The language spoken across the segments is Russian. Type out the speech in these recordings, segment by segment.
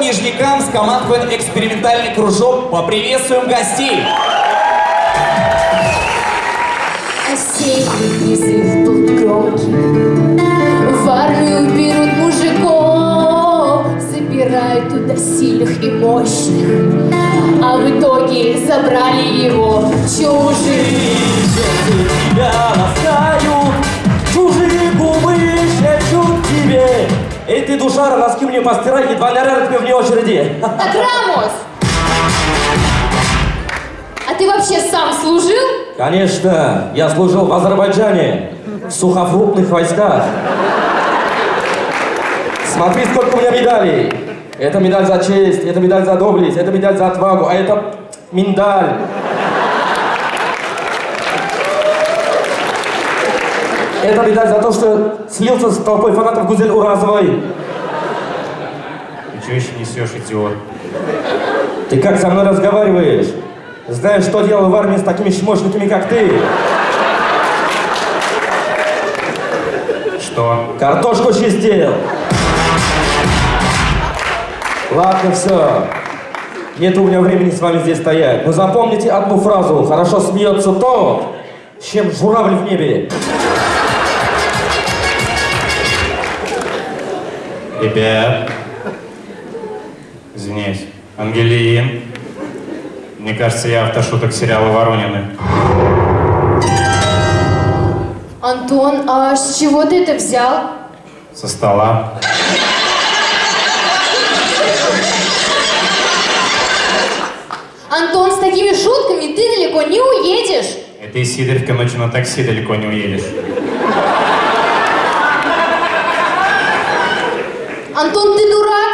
Нижнекамск командует экспериментальный кружок. Поприветствуем гостей. Осенний призыв был громкий. В армию берут мужиков, забирают туда сильных и мощных. А в итоге забрали его чужие. тебя ласкают, чужие губы шепчут тебе. Эй, ты, душара, носки мне постирай, едва наряд тебе вне очереди. Так, Рамос! Ты вообще сам служил? Конечно, я служил в Азербайджане, в сухофруктных войсках. Смотри, сколько у меня медалей. Это медаль за честь, это медаль за доблесть, это медаль за отвагу, а это миндаль. Это медаль за то, что слился с толпой фанатов Гузель Уразовой. Ты что еще несешь, идиот? Ты как со мной разговариваешь? Знаешь, что делал в армии с такими чмошниками, как ты? Что? Картошку чистил. Ладно, все. Нет у меня времени с вами здесь стоять. Но запомните одну фразу. Хорошо смеется то, чем журавль в небе. Ребят. Извиняюсь. Ангелин. Мне кажется, я автошуток сериала «Воронины». Антон, а с чего ты это взял? Со стола. Антон, с такими шутками ты далеко не уедешь. Это из Сидоревки ночью на такси далеко не уедешь. Антон, ты дурак?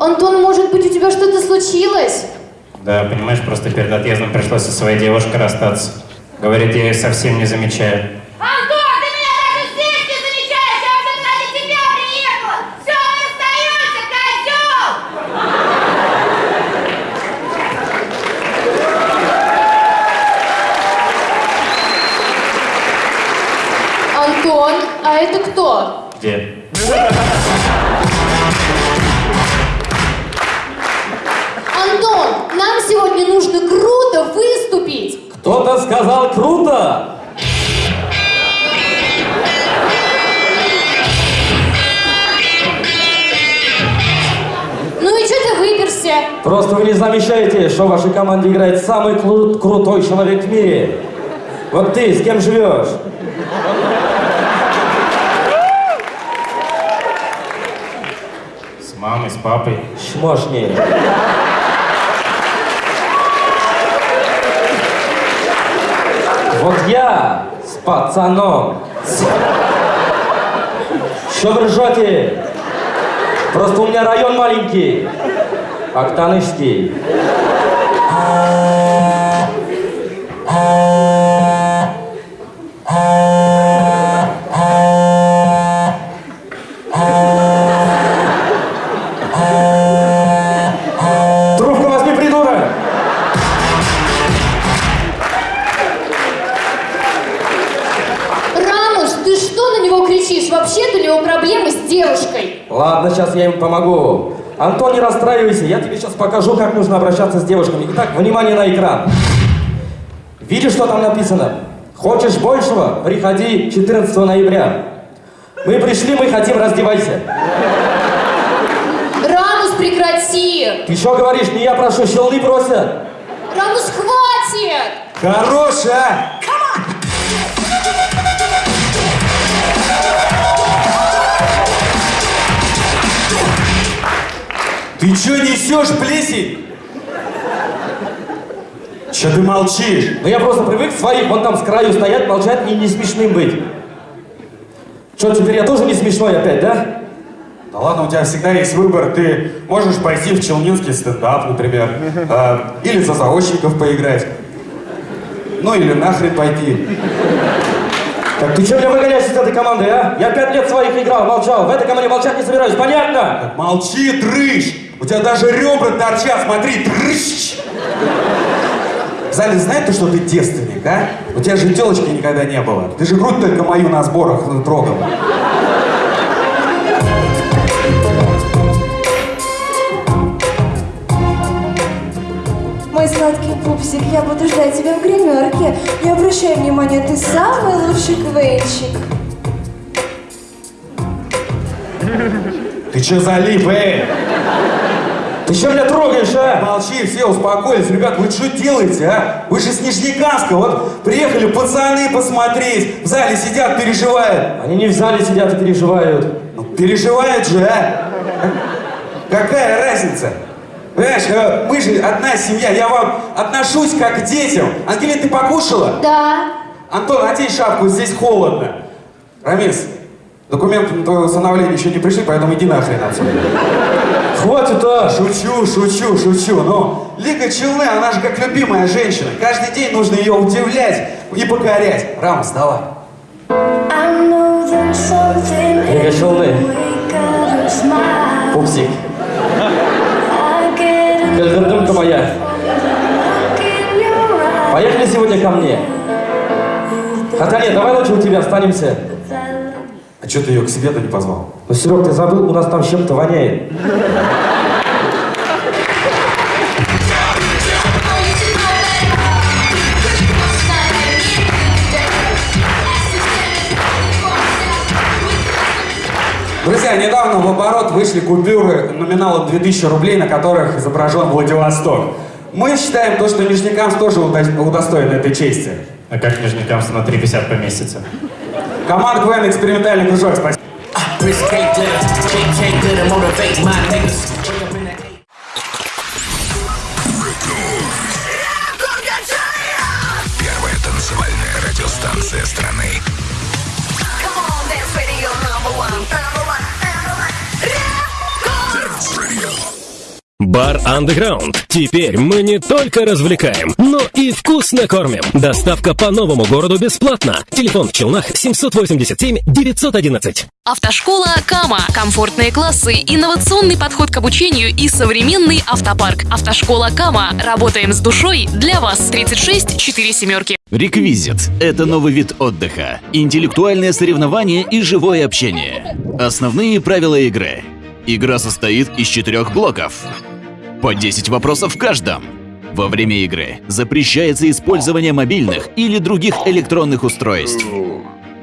Антон, может быть, у тебя что-то случилось? Да, понимаешь, просто перед отъездом пришлось со своей девушкой расстаться. Говорит, я ее совсем не замечаю. Антон, ты меня даже здесь не замечаешь! Я уже ради тебя приехала! Все, мы расстаемся, козел! Антон, а это кто? Где? Просто вы не замечаете, что в вашей команде играет самый кру- крутой человек в мире. Вот ты с кем живешь? С мамой, с папой. Чмошник. Вот я с пацаном. Что вы ржете? Просто у меня район маленький. Него кричишь? Вообще-то у него проблемы с девушкой. Ладно, сейчас я им помогу. Антон, не расстраивайся, я тебе сейчас покажу, как нужно обращаться с девушками. Итак, внимание на экран. Видишь, что там написано? Хочешь большего? Приходи 14 ноября. Мы пришли, мы хотим, раздевайся. Рамус, прекрати! Ты что говоришь? Не я прошу, щелны просят. Рамус, хватит! Хорош, Ты чё несешь, плесень? Чё ты молчишь? Ну я просто привык своих вон там с краю стоять, молчать и не смешным быть. Что, теперь я тоже не смешной опять, да? Да ладно, у тебя всегда есть выбор. Ты можешь пойти в челнинский стендап, например. э, или за заочников поиграть. Ну или нахрен пойти. Так ты что меня выгоняешь из этой команды, а? Я пять лет своих играл, молчал. В этой команде молчать не собираюсь, понятно? Молчи, дрыщ! У тебя даже ребра торчат, смотри, дрыщ! В зале знает ты, что ты девственник, а? У тебя же телочки никогда не было. Ты же грудь только мою на сборах трогал. Мой сладкий пупсик, я буду ждать тебя в гримерке. Не обращай внимания, ты самый лучший квенчик. Ты че залип, эй? Ты что меня трогаешь, а? Молчи, все успокоились. Ребят, вы что делаете, а? Вы же с Нижнекамска. Вот приехали пацаны посмотреть. В зале сидят, переживают. Они не в зале сидят и переживают. Ну, переживают же, а? Какая разница? Понимаешь, э, мы же одна семья, я вам отношусь как к детям. Ангелина, ты покушала? Да. Антон, одень шапку, здесь холодно. Рамис, документы на твое усыновление еще не пришли, поэтому иди нахрен отсюда. Хватит, а! Шучу, шучу, шучу. Но Лика Челны, она же как любимая женщина. Каждый день нужно ее удивлять и покорять. Рамос, давай. Лига Челны. Пупсик. Кальдердымка моя. Поехали сегодня ко мне. Хотя нет, давай лучше у тебя останемся. А что ты ее к себе-то не позвал? Ну, Серег, ты забыл, у нас там чем-то воняет. Друзья, недавно в оборот вышли купюры номиналом 2000 рублей, на которых изображен Владивосток. Мы считаем то, что Нижнекамск тоже удо- удостоен этой чести. А как Нижнекамск на 3,50 поместится? Команда КВН «Экспериментальный кружок». Спасибо. Первая танцевальная радиостанция страны. Бар Underground. Теперь мы не только развлекаем, но и вкусно кормим. Доставка по новому городу бесплатно. Телефон в Челнах 787 911. Автошкола Кама. Комфортные классы, инновационный подход к обучению и современный автопарк. Автошкола Кама. Работаем с душой для вас. 36 4 семерки. Реквизит – это новый вид отдыха, интеллектуальное соревнование и живое общение. Основные правила игры. Игра состоит из четырех блоков. По 10 вопросов в каждом. Во время игры запрещается использование мобильных или других электронных устройств.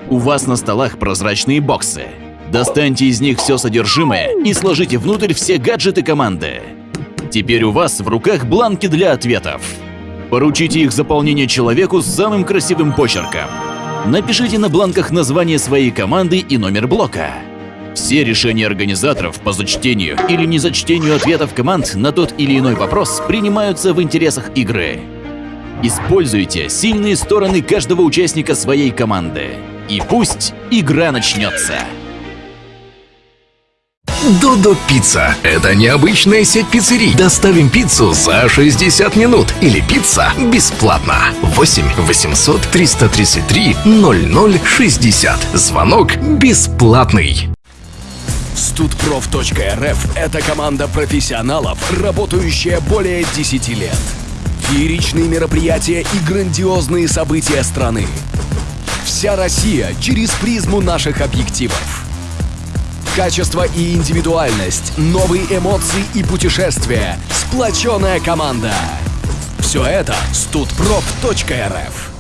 У вас на столах прозрачные боксы. Достаньте из них все содержимое и сложите внутрь все гаджеты команды. Теперь у вас в руках бланки для ответов. Поручите их заполнение человеку с самым красивым почерком. Напишите на бланках название своей команды и номер блока. Все решения организаторов по зачтению или незачтению ответов команд на тот или иной вопрос принимаются в интересах игры. Используйте сильные стороны каждого участника своей команды. И пусть игра начнется. Додо Пицца – это необычная сеть пиццерий. Доставим пиццу за 60 минут или пицца бесплатно. 8 800 333 0060. Звонок бесплатный. Студпроф.рф – это команда профессионалов, работающая более 10 лет. Фееричные мероприятия и грандиозные события страны. Вся Россия через призму наших объективов. Качество и индивидуальность, новые эмоции и путешествия, сплоченная команда. Все это студпроф.рф.